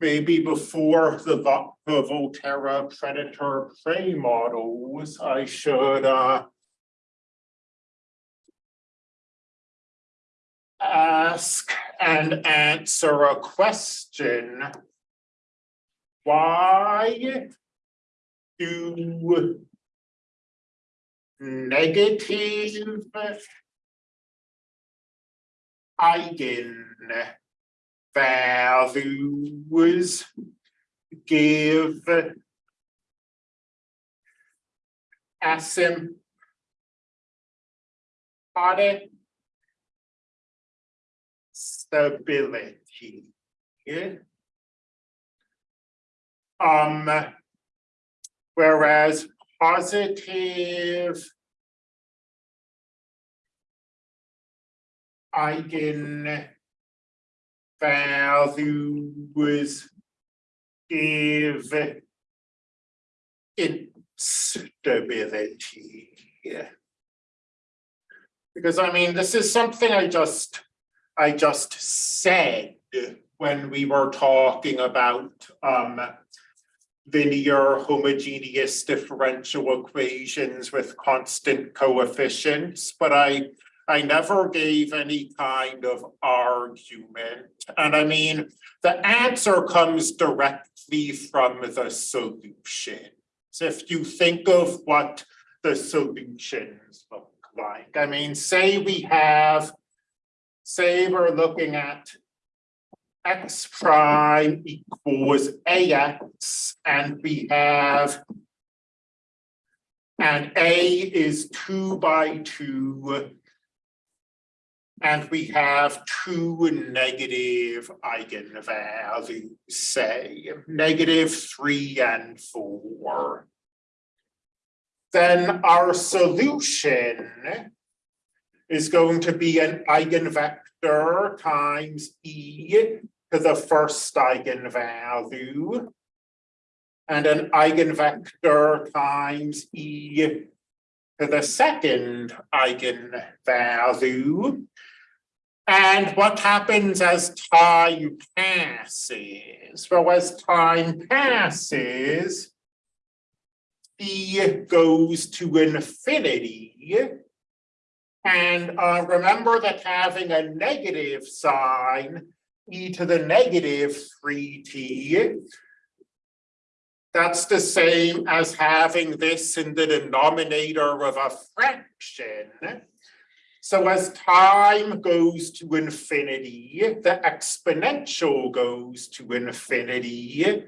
maybe before the the Volterra predator prey models, I should uh. Ask and answer a question. Why do negative eigen values give asymptotic stability. Um, whereas positive. Eigen values give instability. Because I mean, this is something I just, I just said when we were talking about um linear homogeneous differential equations with constant coefficients, but I I never gave any kind of argument. And I mean, the answer comes directly from the solution. So if you think of what the solutions look like, I mean, say we have, say we're looking at x prime equals ax, and we have and A is two by two and we have two negative eigenvalues, say negative three and four. Then our solution is going to be an eigenvector times e to the first eigenvalue. And an eigenvector times e the second eigenvalue. And what happens as time passes? Well, as time passes, E goes to infinity. And uh, remember that having a negative sign, e to the negative three t, that's the same as having this in the denominator of a fraction. So as time goes to infinity, the exponential goes to infinity,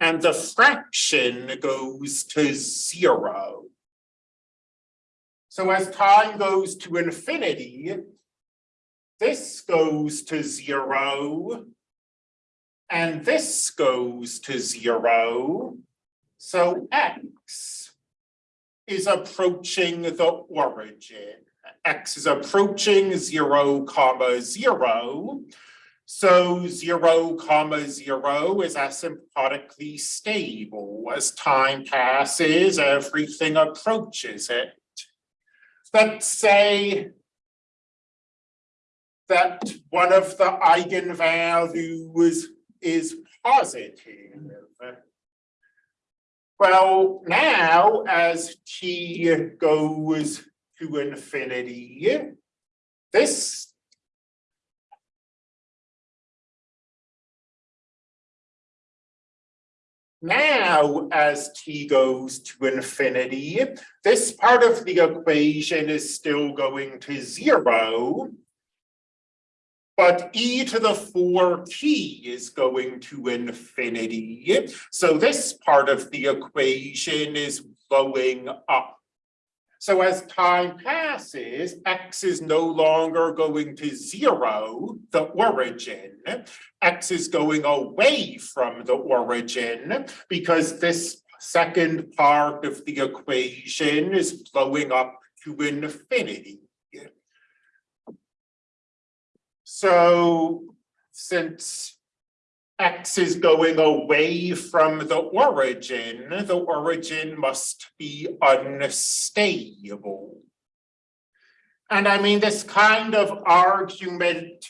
and the fraction goes to zero. So as time goes to infinity, this goes to zero, and this goes to zero. So x is approaching the origin x is approaching zero comma zero. So zero comma zero is asymptotically stable. As time passes, everything approaches it. Let's say that one of the eigenvalues is positive. Well, now as t goes to infinity. This Now, as t goes to infinity, this part of the equation is still going to zero. But e to the four t is going to infinity. So this part of the equation is going up. So as time passes, x is no longer going to zero, the origin. x is going away from the origin because this second part of the equation is blowing up to infinity. So since X is going away from the origin, the origin must be unstable. And I mean, this kind of argument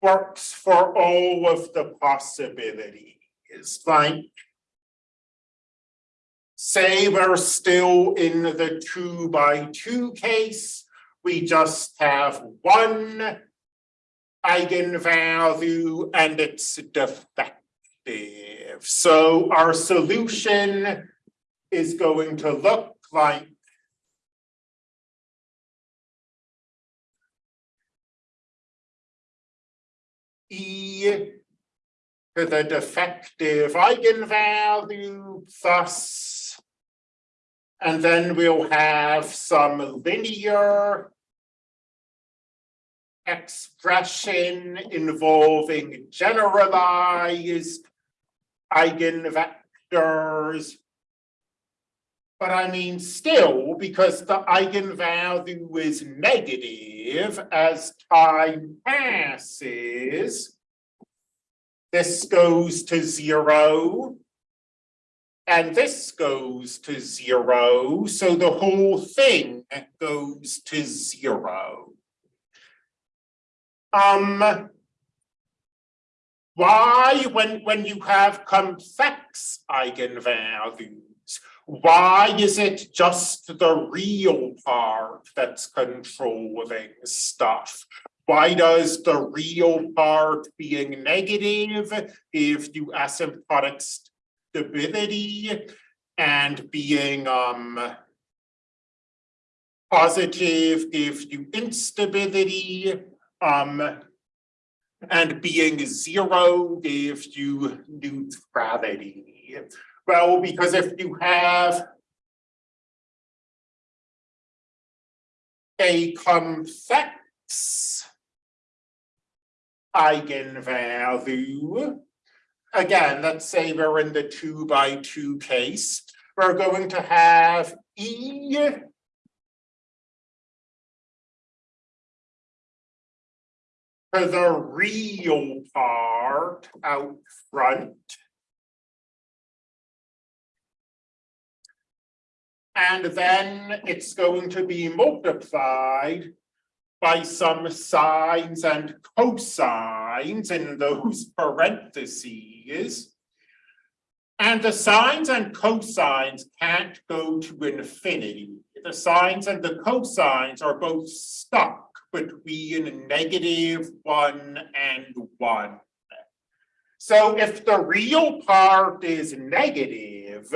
works for all of the possibilities, like. Say we're still in the two by two case, we just have one. Eigenvalue and it's defective, so our solution is going to look like. E to the defective eigenvalue plus. And then we'll have some linear. Expression involving generalized eigenvectors. But I mean, still, because the eigenvalue is negative as time passes. This goes to zero. And this goes to zero, so the whole thing goes to zero. Um. Why, when, when you have complex eigenvalues, why is it just the real part that's controlling stuff? Why does the real part being negative if you asymptotic stability and being um positive gives you instability um and being zero gives you do neutrality. Well, because if you have a complex eigenvalue, again, let's say we're in the two by two case, we're going to have E to the real part out front. And then it's going to be multiplied by some sines and cosines in those parentheses. And the sines and cosines can't go to infinity. The sines and the cosines are both stuck between negative one and one. So if the real part is negative,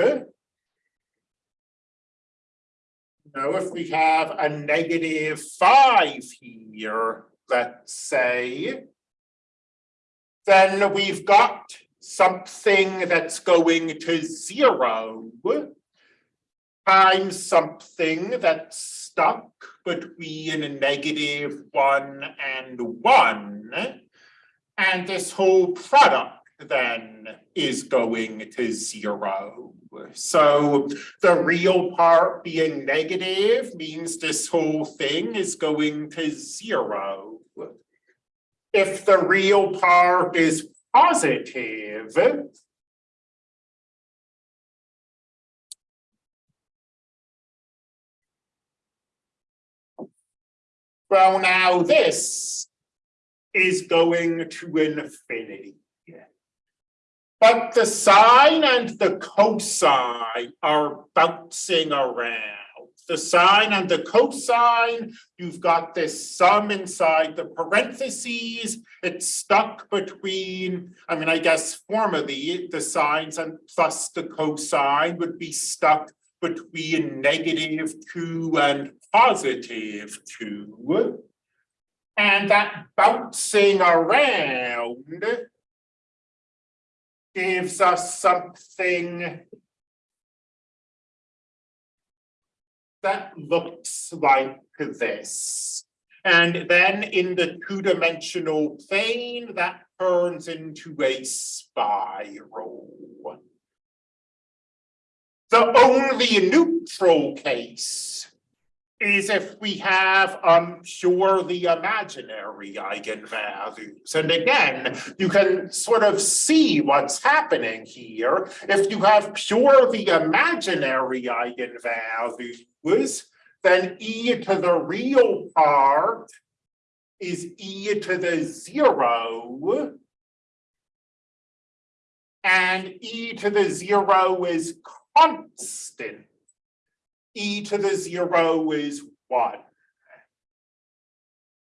know, if we have a negative five here, let's say, then we've got something that's going to zero times something that's stuck between a negative one and one. And this whole product then is going to zero. So the real part being negative means this whole thing is going to zero. If the real part is positive, Well, now this is going to infinity. But the sine and the cosine are bouncing around. The sine and the cosine, you've got this sum inside the parentheses. It's stuck between, I mean, I guess formally the sines and plus the cosine would be stuck between negative two and positive two. And that bouncing around gives us something that looks like this. And then in the two-dimensional plane, that turns into a spiral. The only neutral case is if we have um purely imaginary eigenvalues. And again, you can sort of see what's happening here. If you have purely imaginary eigenvalues, then e to the real part is e to the zero. And e to the zero is constant. E to the zero is one.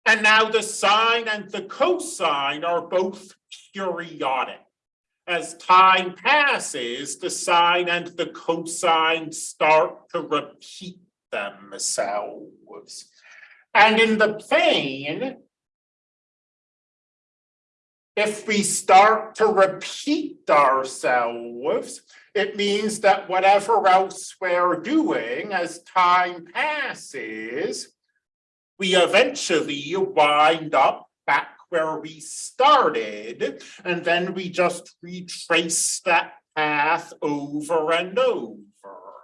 And now the sine and the cosine are both periodic. As time passes, the sine and the cosine start to repeat themselves. And in the plane, if we start to repeat ourselves, it means that whatever else we're doing as time passes, we eventually wind up back where we started, and then we just retrace that path over and over.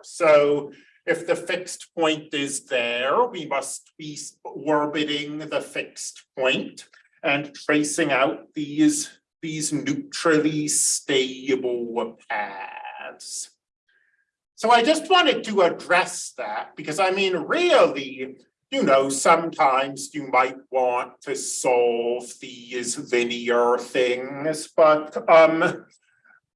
So if the fixed point is there, we must be orbiting the fixed point and tracing out these, these neutrally stable paths. So I just wanted to address that because I mean, really, you know, sometimes you might want to solve these linear things, but um,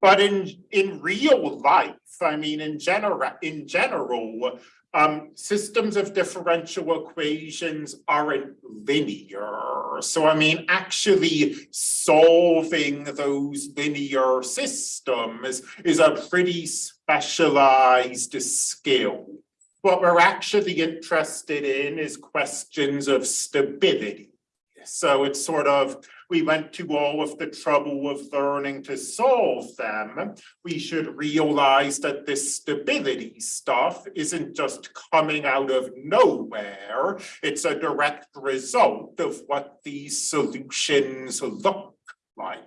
but in in real life, I mean, in general, in general, um, systems of differential equations aren't linear. So I mean, actually solving those linear systems is a pretty specialized skill. What we're actually interested in is questions of stability. So it's sort of, we went to all of the trouble of learning to solve them. We should realize that this stability stuff isn't just coming out of nowhere. It's a direct result of what these solutions look like.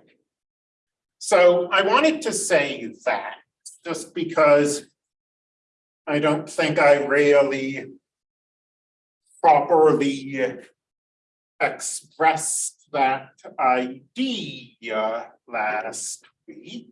So I wanted to say that just because I don't think I really properly expressed that idea last week.